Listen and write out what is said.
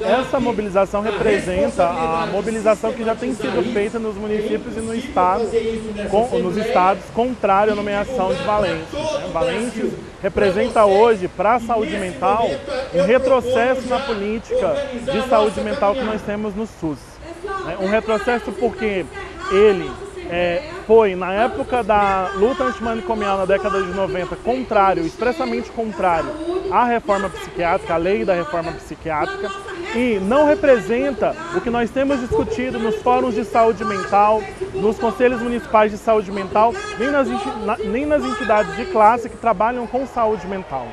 Essa mobilização representa a mobilização que já tem sido feita nos municípios e no estado, com, nos estados, contrário à nomeação de Valência. Né? Valência representa hoje, para a saúde mental, um retrocesso na política de saúde mental que nós temos no SUS. Né? Um retrocesso porque ele é, foi, na época da luta antimanicomial na década de 90, contrário, expressamente contrário à reforma psiquiátrica, à lei da reforma psiquiátrica, e não representa o que nós temos discutido nos fóruns de saúde mental, nos conselhos municipais de saúde mental, nem nas, nem nas entidades de classe que trabalham com saúde mental.